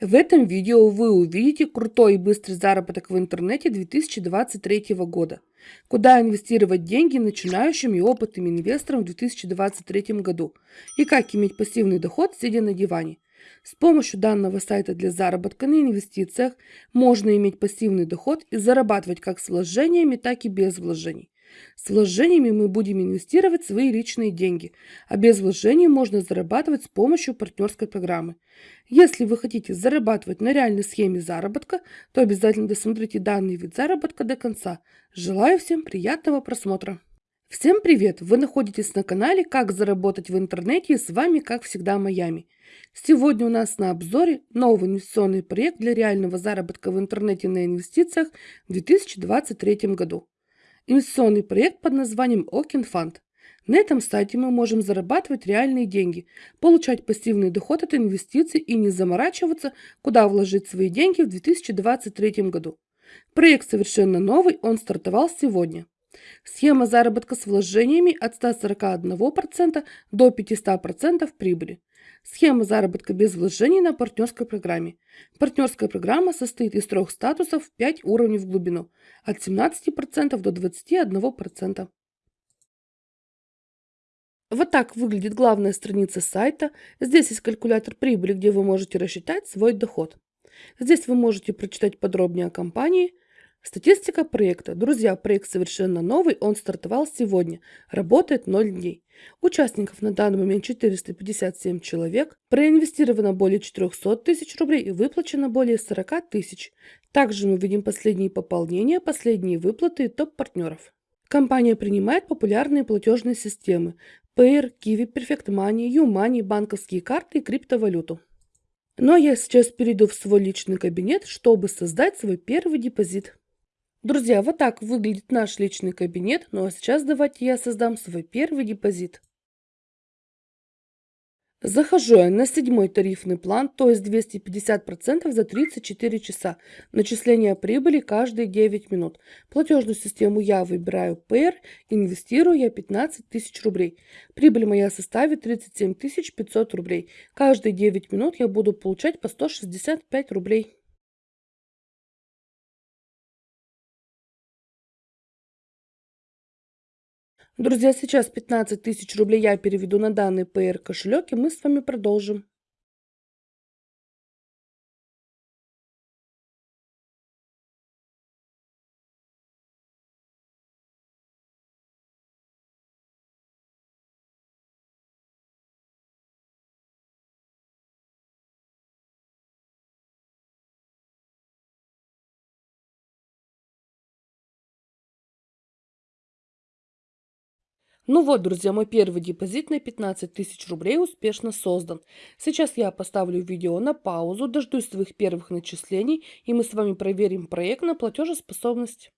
В этом видео вы увидите крутой и быстрый заработок в интернете 2023 года. Куда инвестировать деньги начинающим и опытным инвесторам в 2023 году и как иметь пассивный доход, сидя на диване. С помощью данного сайта для заработка на инвестициях можно иметь пассивный доход и зарабатывать как с вложениями, так и без вложений. С вложениями мы будем инвестировать свои личные деньги, а без вложений можно зарабатывать с помощью партнерской программы. Если вы хотите зарабатывать на реальной схеме заработка, то обязательно досмотрите данный вид заработка до конца. Желаю всем приятного просмотра! Всем привет! Вы находитесь на канале «Как заработать в интернете» и с вами, как всегда, Майами. Сегодня у нас на обзоре новый инвестиционный проект для реального заработка в интернете на инвестициях в 2023 году. Инвестиционный проект под названием Okin Fund. На этом сайте мы можем зарабатывать реальные деньги, получать пассивный доход от инвестиций и не заморачиваться, куда вложить свои деньги в 2023 году. Проект совершенно новый, он стартовал сегодня. Схема заработка с вложениями от 141% до 500% прибыли. Схема заработка без вложений на партнерской программе. Партнерская программа состоит из трех статусов 5 уровней в глубину, от 17% до 21%. Вот так выглядит главная страница сайта. Здесь есть калькулятор прибыли, где вы можете рассчитать свой доход. Здесь вы можете прочитать подробнее о компании, Статистика проекта. Друзья, проект совершенно новый, он стартовал сегодня, работает 0 дней. Участников на данный момент 457 человек, проинвестировано более 400 тысяч рублей и выплачено более 40 тысяч. Также мы видим последние пополнения, последние выплаты и топ-партнеров. Компания принимает популярные платежные системы Payer, Kiwi, Perfect Money, YouMoney, банковские карты и криптовалюту. Но я сейчас перейду в свой личный кабинет, чтобы создать свой первый депозит. Друзья, вот так выглядит наш личный кабинет. Ну а сейчас давайте я создам свой первый депозит. Захожу я на седьмой тарифный план, то есть 250% за 34 часа. Начисление прибыли каждые 9 минут. Платежную систему я выбираю PR, инвестирую я 15 тысяч рублей. Прибыль моя составит 37 500 рублей. Каждые 9 минут я буду получать по 165 рублей. Друзья, сейчас 15 тысяч рублей я переведу на данный PR кошелек, и мы с вами продолжим. Ну вот, друзья, мой первый депозит на 15 тысяч рублей успешно создан. Сейчас я поставлю видео на паузу, дождусь своих первых начислений, и мы с вами проверим проект на платежеспособность.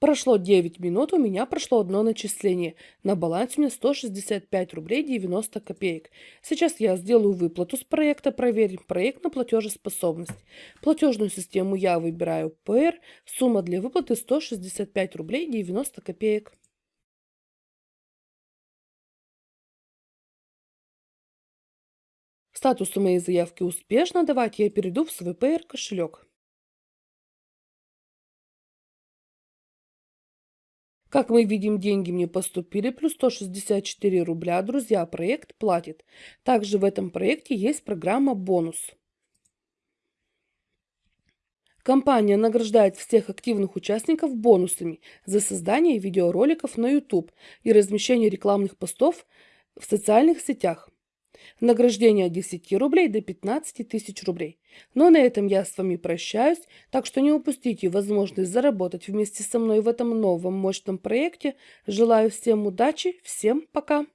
Прошло 9 минут, у меня прошло одно начисление. На балансе у меня 165 рублей 90 копеек. Сейчас я сделаю выплату с проекта, проверим проект на платежеспособность. Платежную систему я выбираю PR, сумма для выплаты 165 рублей 90 копеек. Статус у моей заявки успешно. Давайте я перейду в свой PR кошелек. Как мы видим, деньги мне поступили, плюс 164 рубля. Друзья, проект платит. Также в этом проекте есть программа «Бонус». Компания награждает всех активных участников бонусами за создание видеороликов на YouTube и размещение рекламных постов в социальных сетях. Награждение от 10 рублей до 15 тысяч рублей. Но на этом я с вами прощаюсь, так что не упустите возможность заработать вместе со мной в этом новом мощном проекте. Желаю всем удачи, всем пока!